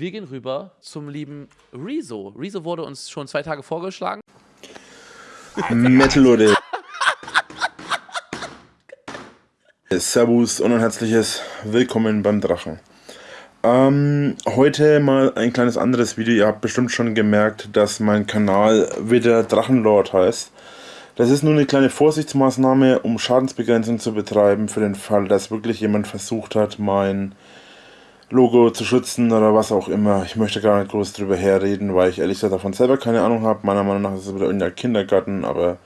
Wir gehen rüber zum lieben Rezo. Rezo wurde uns schon zwei Tage vorgeschlagen. Metal Leute. Servus und ein herzliches Willkommen beim Drachen. Ähm, heute mal ein kleines anderes Video. Ihr habt bestimmt schon gemerkt, dass mein Kanal wieder Drachenlord heißt. Das ist nur eine kleine Vorsichtsmaßnahme, um Schadensbegrenzung zu betreiben, für den Fall, dass wirklich jemand versucht hat, mein Logo zu schützen oder was auch immer. Ich möchte gar nicht groß drüber herreden, weil ich ehrlich gesagt davon selber keine Ahnung habe. Meiner Meinung nach ist es wieder irgendein Kindergarten, aber